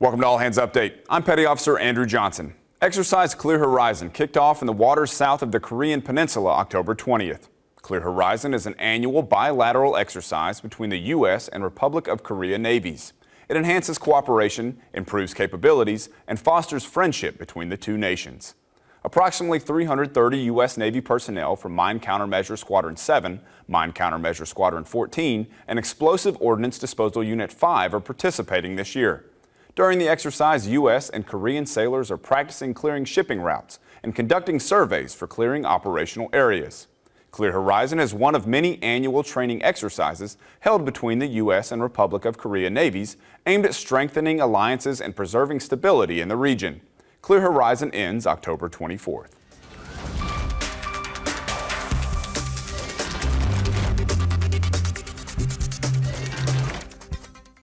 Welcome to All Hands Update. I'm Petty Officer Andrew Johnson. Exercise Clear Horizon kicked off in the waters south of the Korean Peninsula October 20th. Clear Horizon is an annual bilateral exercise between the U.S. and Republic of Korea navies. It enhances cooperation, improves capabilities, and fosters friendship between the two nations. Approximately 330 U.S. Navy personnel from Mine Countermeasure Squadron 7, Mine Countermeasure Squadron 14, and Explosive Ordnance Disposal Unit 5 are participating this year. During the exercise, U.S. and Korean sailors are practicing clearing shipping routes and conducting surveys for clearing operational areas. Clear Horizon is one of many annual training exercises held between the U.S. and Republic of Korea navies aimed at strengthening alliances and preserving stability in the region. Clear Horizon ends October 24th.